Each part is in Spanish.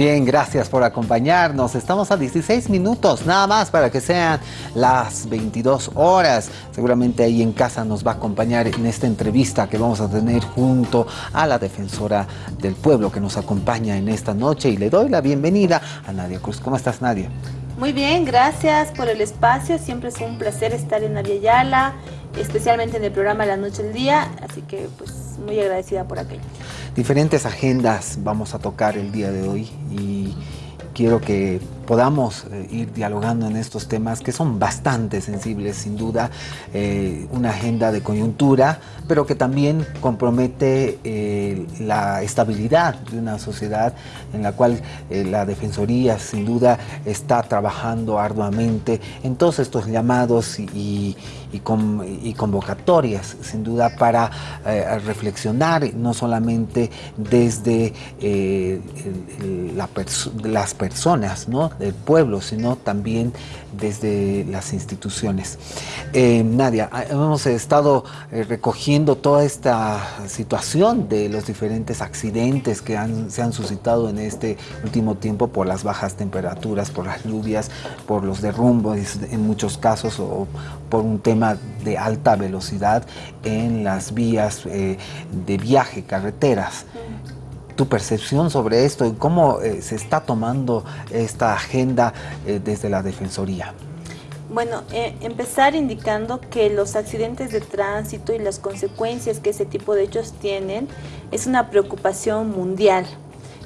Bien, gracias por acompañarnos. Estamos a 16 minutos, nada más para que sean las 22 horas. Seguramente ahí en casa nos va a acompañar en esta entrevista que vamos a tener junto a la defensora del pueblo que nos acompaña en esta noche. Y le doy la bienvenida a Nadia Cruz. ¿Cómo estás, Nadia? Muy bien, gracias por el espacio. Siempre es un placer estar en Yala, especialmente en el programa La Noche del Día. Así que, pues, muy agradecida por aquello. Diferentes agendas vamos a tocar el día de hoy y quiero que podamos eh, ir dialogando en estos temas que son bastante sensibles, sin duda, eh, una agenda de coyuntura, pero que también compromete eh, la estabilidad de una sociedad en la cual la Defensoría, sin duda, está trabajando arduamente en todos estos llamados y, convocatorias, sin duda, para reflexionar no solamente desde las personas, ¿no? Del pueblo, sino también desde las instituciones. Eh, Nadia, ah, hemos estado eh, recogiendo toda esta situación de los diferentes accidentes que se han suscitado en este último tiempo por las bajas temperaturas, por las lluvias, por los derrumbos en muchos casos o por un tema de alta velocidad en las vías eh, de viaje, carreteras tu percepción sobre esto y cómo eh, se está tomando esta agenda eh, desde la Defensoría. Bueno, eh, empezar indicando que los accidentes de tránsito y las consecuencias que ese tipo de hechos tienen es una preocupación mundial.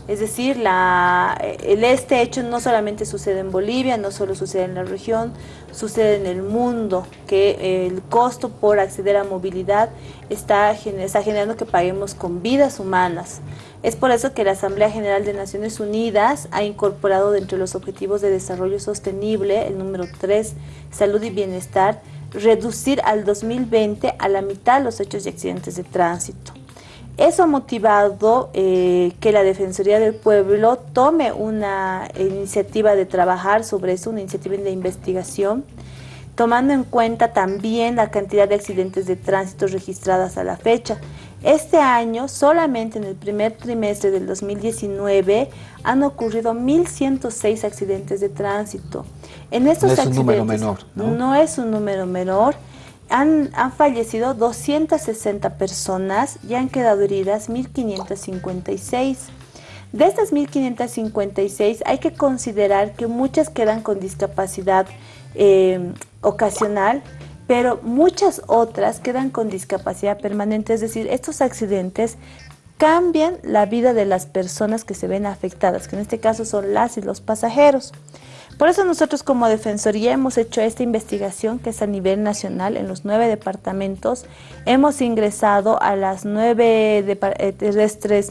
Es decir, la, este hecho no solamente sucede en Bolivia, no solo sucede en la región, sucede en el mundo, que el costo por acceder a movilidad está, está generando que paguemos con vidas humanas. Es por eso que la Asamblea General de Naciones Unidas ha incorporado dentro de los Objetivos de Desarrollo Sostenible, el número 3, Salud y Bienestar, reducir al 2020 a la mitad los hechos y accidentes de tránsito. Eso ha motivado eh, que la Defensoría del Pueblo tome una iniciativa de trabajar sobre eso, una iniciativa de investigación, tomando en cuenta también la cantidad de accidentes de tránsito registradas a la fecha. Este año, solamente en el primer trimestre del 2019, han ocurrido 1.106 accidentes de tránsito. En estos no es un número menor, ¿no? No es un número menor han, fallecido 260 personas y han quedado heridas 1.556. De estas 1.556 hay que considerar que muchas quedan con discapacidad eh, ocasional, pero muchas otras quedan con discapacidad permanente, es decir, estos accidentes cambian la vida de las personas que se ven afectadas, que en este caso son las y los pasajeros. Por eso nosotros como Defensoría hemos hecho esta investigación que es a nivel nacional en los nueve departamentos. Hemos ingresado a las nueve eh, terrestres,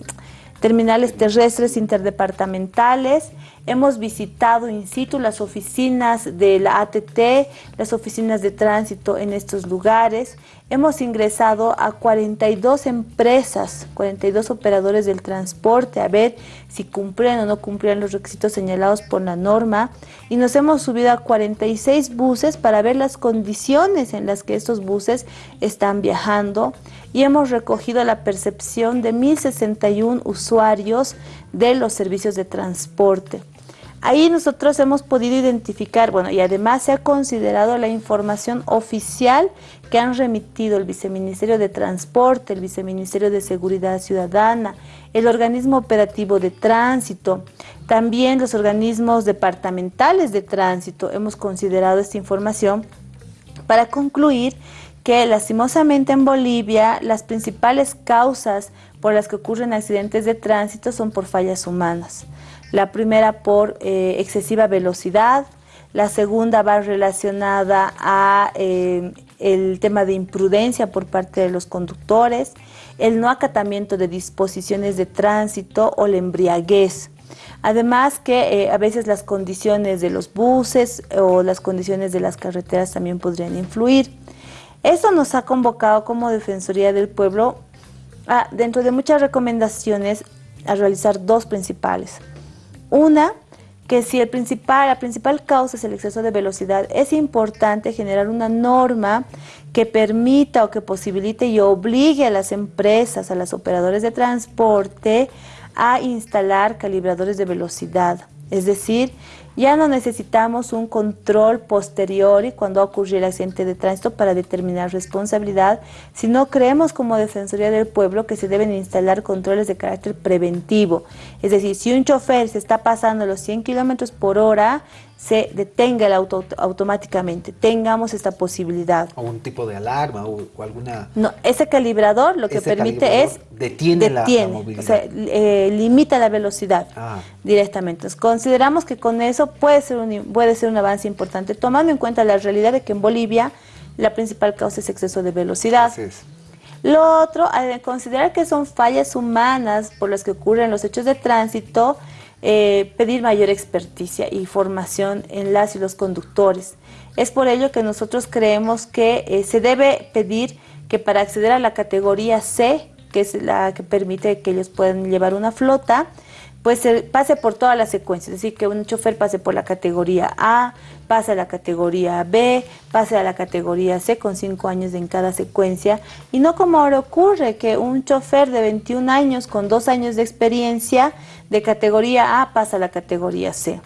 terminales terrestres interdepartamentales, Hemos visitado in situ las oficinas de la ATT, las oficinas de tránsito en estos lugares. Hemos ingresado a 42 empresas, 42 operadores del transporte a ver si cumplían o no cumplían los requisitos señalados por la norma. Y nos hemos subido a 46 buses para ver las condiciones en las que estos buses están viajando y hemos recogido la percepción de 1.061 usuarios de los servicios de transporte. Ahí nosotros hemos podido identificar, bueno, y además se ha considerado la información oficial que han remitido el Viceministerio de Transporte, el Viceministerio de Seguridad Ciudadana, el Organismo Operativo de Tránsito, también los organismos departamentales de tránsito. Hemos considerado esta información para concluir que lastimosamente en Bolivia las principales causas por las que ocurren accidentes de tránsito son por fallas humanas. La primera por eh, excesiva velocidad, la segunda va relacionada a eh, el tema de imprudencia por parte de los conductores, el no acatamiento de disposiciones de tránsito o la embriaguez. Además que eh, a veces las condiciones de los buses o las condiciones de las carreteras también podrían influir. Esto nos ha convocado como Defensoría del Pueblo, a, dentro de muchas recomendaciones, a realizar dos principales. Una, que si el principal, la principal causa es el exceso de velocidad, es importante generar una norma que permita o que posibilite y obligue a las empresas, a los operadores de transporte, a instalar calibradores de velocidad. Es decir, ya no necesitamos un control posterior y cuando ocurre el accidente de tránsito para determinar responsabilidad, sino creemos como Defensoría del Pueblo que se deben instalar controles de carácter preventivo. Es decir, si un chofer se está pasando los 100 kilómetros por hora, se detenga el auto automáticamente, tengamos esta posibilidad. O un tipo de alarma o, alguna... No, ese calibrador lo que permite es... Detiene, la, movilidad. O sea, eh, limita la velocidad ah. directamente. Entonces, consideramos que con eso puede ser, un, puede ser un avance importante, tomando en cuenta la realidad de que en Bolivia la principal causa es exceso de velocidad. Lo otro, al considerar que son fallas humanas por las que ocurren los hechos de tránsito, eh, pedir mayor experticia y formación en las y los conductores. Es por ello que nosotros creemos que eh, se debe pedir que para acceder a la categoría C, que es la que permite que ellos puedan llevar una flota, pues pase por toda la secuencia, es decir, que un chofer pase por la categoría A, pase a la categoría B, pase a la categoría C con 5 años en cada secuencia, y no como ahora ocurre, que un chofer de 21 años con 2 años de experiencia de categoría A pasa a la categoría C.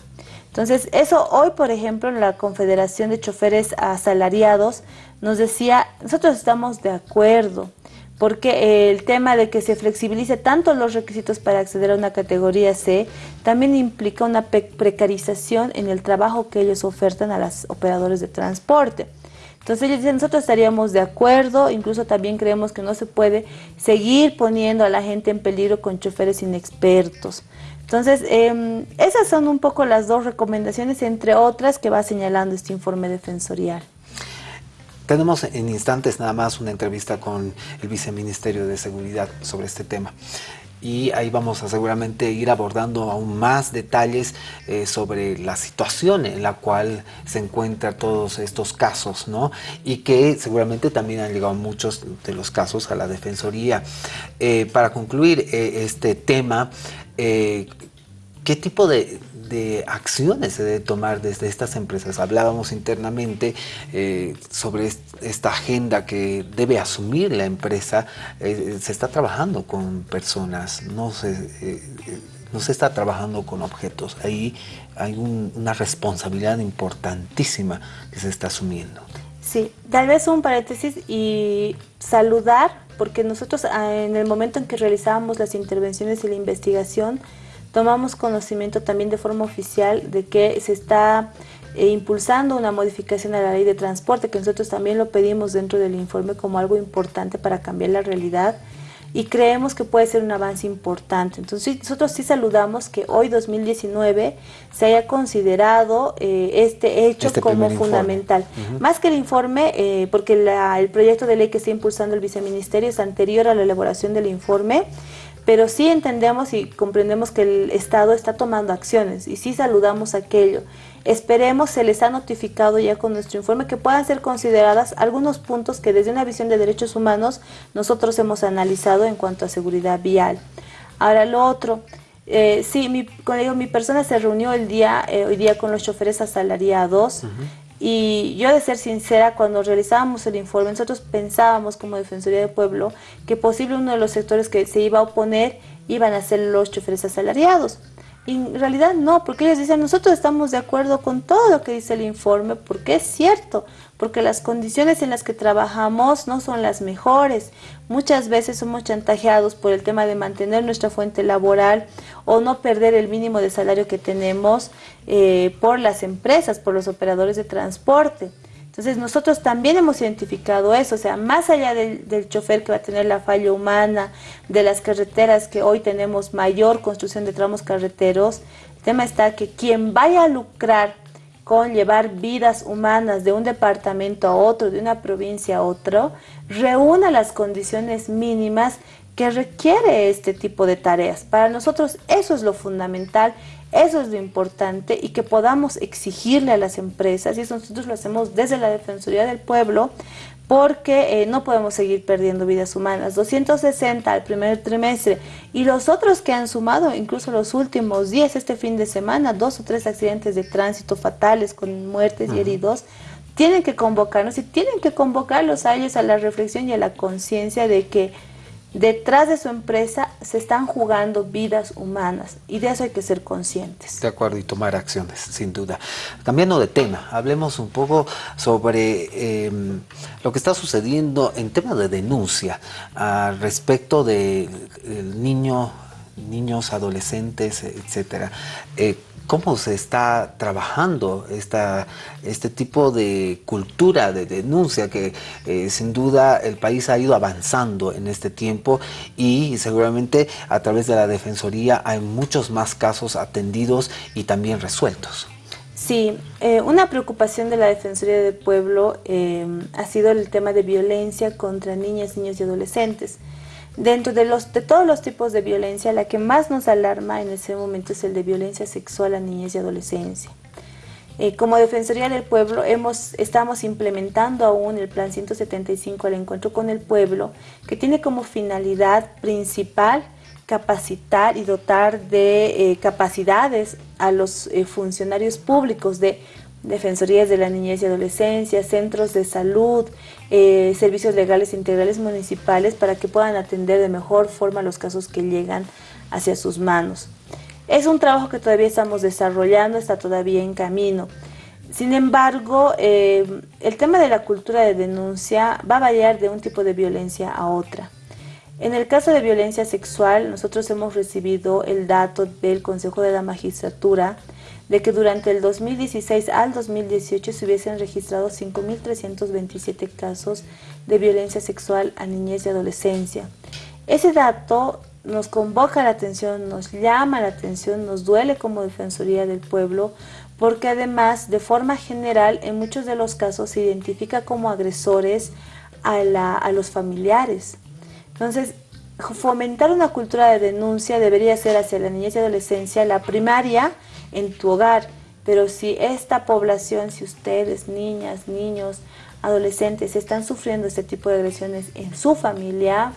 Entonces, eso hoy, por ejemplo, la Confederación de Choferes Asalariados nos decía, nosotros estamos de acuerdo, porque el tema de que se flexibilice tanto los requisitos para acceder a una categoría C también implica una precarización en el trabajo que ellos ofertan a los operadores de transporte. Entonces ellos dicen, nosotros estaríamos de acuerdo, incluso también creemos que no se puede seguir poniendo a la gente en peligro con choferes inexpertos. Entonces, em, esas son un poco las dos recomendaciones, entre otras, que va señalando este informe defensorial. Tenemos en instantes nada más una entrevista con el Viceministerio de Seguridad sobre este tema y ahí vamos a seguramente ir abordando aún más detalles eh, sobre la situación en la cual se encuentran todos estos casos, ¿no? Y que seguramente también han llegado muchos de los casos a la Defensoría. Eh, para concluir eh, este tema, ¿qué tipo de, de acciones se debe tomar desde estas empresas. Hablábamos internamente eh, sobre esta agenda que debe asumir la empresa. Eh, se está trabajando con personas, no se, eh, no se está trabajando con objetos. Ahí hay una responsabilidad importantísima que se está asumiendo. Sí, tal vez un paréntesis y saludar, porque nosotros ah, en el momento en que realizábamos las intervenciones y la investigación, tomamos conocimiento también de forma oficial de que se está eh, impulsando una modificación a la ley de transporte, que nosotros también lo pedimos dentro del informe como algo importante para cambiar la realidad y creemos que puede ser un avance importante. Entonces nosotros sí saludamos que hoy 2019 se haya considerado eh, este hecho este como fundamental. Más que el informe, eh, porque el proyecto de ley que está impulsando el viceministerio es anterior a la elaboración del informe, pero sí entendemos y comprendemos que el Estado está tomando acciones y sí saludamos aquello. Esperemos, se les ha notificado ya con nuestro informe que puedan ser consideradas algunos puntos que desde una visión de derechos humanos nosotros hemos analizado en cuanto a seguridad vial. Ahora lo otro, eh, sí, mi, mi persona se reunió el día, eh, hoy día con los choferes asalariados. Y yo de ser sincera, cuando realizábamos el informe, nosotros pensábamos como Defensoría del Pueblo que posible uno de los sectores que se iba a oponer iban a ser los choferes asalariados. Y en realidad no, porque ellos dicen, nosotros estamos de acuerdo con todo lo que dice el informe, porque es cierto, porque las condiciones en las que trabajamos no son las mejores. Muchas veces somos chantajeados por el tema de mantener nuestra fuente laboral o no perder el mínimo de salario que tenemos eh, por las empresas, por los operadores de transporte. Entonces nosotros también hemos identificado eso, o sea, más allá del, chofer que va a tener la falla humana, de las carreteras que hoy tenemos mayor construcción de tramos carreteros, el tema está que quien vaya a lucrar con llevar vidas humanas de un departamento a otro, de una provincia a otro, reúna las condiciones mínimas que requiere este tipo de tareas. Para nosotros eso es lo fundamental eso es lo importante y que podamos exigirle a las empresas, y eso nosotros lo hacemos desde la Defensoría del Pueblo, porque eh, no podemos seguir perdiendo vidas humanas. 260 al primer trimestre y los otros que han sumado, incluso los últimos 10 este fin de semana, dos o tres accidentes de tránsito fatales con muertes y heridos, tienen que convocarnos y tienen que convocarlos a ellos a la reflexión y a la conciencia de que detrás de su empresa se están jugando vidas humanas y de eso hay que ser conscientes. De acuerdo, y tomar acciones, sin duda. Cambiando de tema, hablemos un poco sobre em, lo que está sucediendo en tema de denuncia al respecto del niño, niños, adolescentes, etcétera. Eh, cómo se está trabajando esta, este tipo de cultura de denuncia que eh, sin duda el país ha ido avanzando en este tiempo y seguramente a través de la Defensoría hay muchos más casos atendidos y también resueltos. Sí, eh, una preocupación de la Defensoría del Pueblo ha sido el tema de violencia contra niñas, niños y adolescentes. Dentro de, los, de todos los tipos de violencia, la que más nos alarma en ese momento es el de violencia sexual a niñez y adolescencia. Eh, como Defensoría del Pueblo estamos implementando aún el Plan 175 al encuentro con el pueblo, que tiene como finalidad principal capacitar y dotar de eh, capacidades a los eh, funcionarios públicos de defensorías de la niñez y adolescencia, centros de salud, eh, servicios legales integrales municipales para que puedan atender de mejor forma los casos que llegan hacia sus manos. Es un trabajo que todavía estamos desarrollando, está todavía en camino. Sin embargo, eh, el tema de la cultura de denuncia va a variar de un tipo de violencia a otra. En el caso de violencia sexual, nosotros hemos recibido el dato del Consejo de la Magistratura de que durante el 2016 al 2018 se hubiesen registrado 5.327 casos de violencia sexual a niñez y adolescencia. Ese dato nos convoca la atención, nos llama la atención, nos duele como Defensoría del Pueblo, porque además, de forma general, en muchos de los casos se identifica como agresores a, a los familiares. Entonces, fomentar una cultura de denuncia debería ser hacia la niñez y adolescencia la primaria en tu hogar, pero si esta población, si ustedes, niñas, niños, adolescentes, están sufriendo este tipo de agresiones en su familia,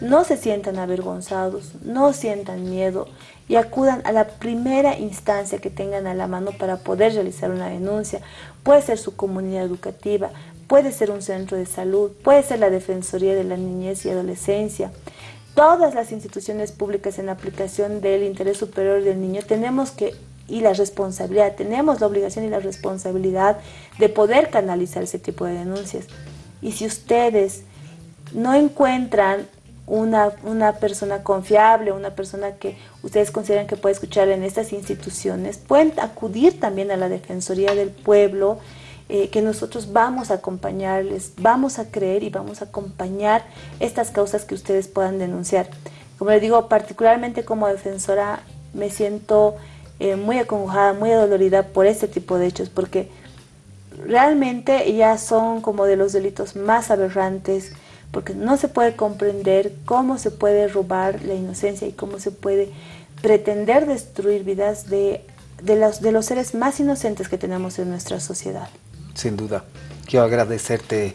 no se sientan avergonzados, no sientan miedo y acudan a la primera instancia que tengan a la mano para poder realizar una denuncia. Puede ser su comunidad educativa, puede ser un centro de salud, puede ser la Defensoría de la Niñez y Adolescencia. Todas las instituciones públicas en aplicación del interés superior del niño tenemos que y la responsabilidad, tenemos la obligación y la responsabilidad de poder canalizar ese tipo de denuncias. Y si ustedes no encuentran una, una persona confiable, una persona que ustedes consideran que puede escuchar en estas instituciones, pueden acudir también a la Defensoría del Pueblo, eh, que nosotros vamos a acompañarles, vamos a creer y vamos a acompañar estas causas que ustedes puedan denunciar. Como les digo, particularmente como defensora me siento eh, muy acongojada, muy adolorida por este tipo de hechos, porque realmente ya son como de los delitos más aberrantes, porque no se puede comprender cómo se puede robar la inocencia y cómo se puede pretender destruir vidas de, de, los, de los seres más inocentes que tenemos en nuestra sociedad. Sin duda. Quiero agradecerte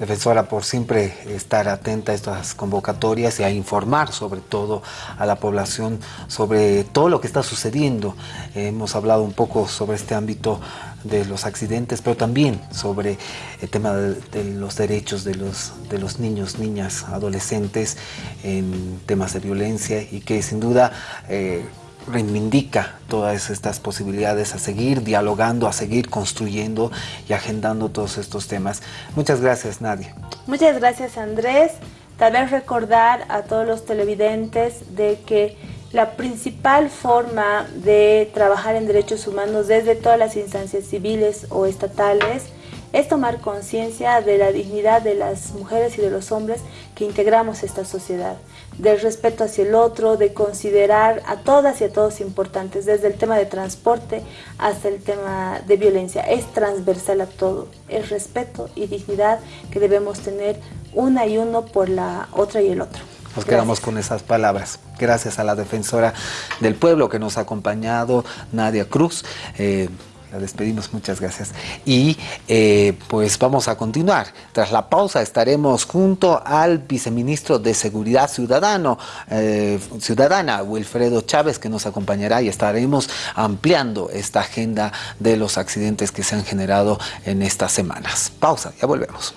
defensora, por siempre estar atenta a estas convocatorias y a informar sobre todo a la población sobre todo lo que está sucediendo. hemos hablado un poco sobre este ámbito de los accidentes, pero también sobre el tema de, los derechos de los, de los niños, niñas, adolescentes en temas de violencia y que sin duda eh, reivindica todas estas posibilidades a seguir dialogando, a seguir construyendo y agendando todos estos temas. Muchas gracias, Nadia. Muchas gracias, Andrés. Tal vez recordar a todos los televidentes de que la principal forma de trabajar en derechos humanos desde todas las instancias civiles o estatales es tomar conciencia de la dignidad de las mujeres y de los hombres que integramos esta sociedad, del respeto hacia el otro, de considerar a todas y a todos importantes, desde el tema de transporte hasta el tema de violencia. Es transversal a todo, el respeto y dignidad que debemos tener una y uno por la otra y el otro. Nos quedamos con esas palabras. Gracias a la defensora del pueblo que nos ha acompañado, Nadia Cruz. Eh, la despedimos, muchas gracias. Y eh, pues vamos a continuar. Tras la pausa estaremos junto al viceministro de Seguridad Ciudadano, eh, Ciudadana, Wilfredo Chávez, que nos acompañará y estaremos ampliando esta agenda de los accidentes que se han generado en estas semanas. Pausa, ya volvemos.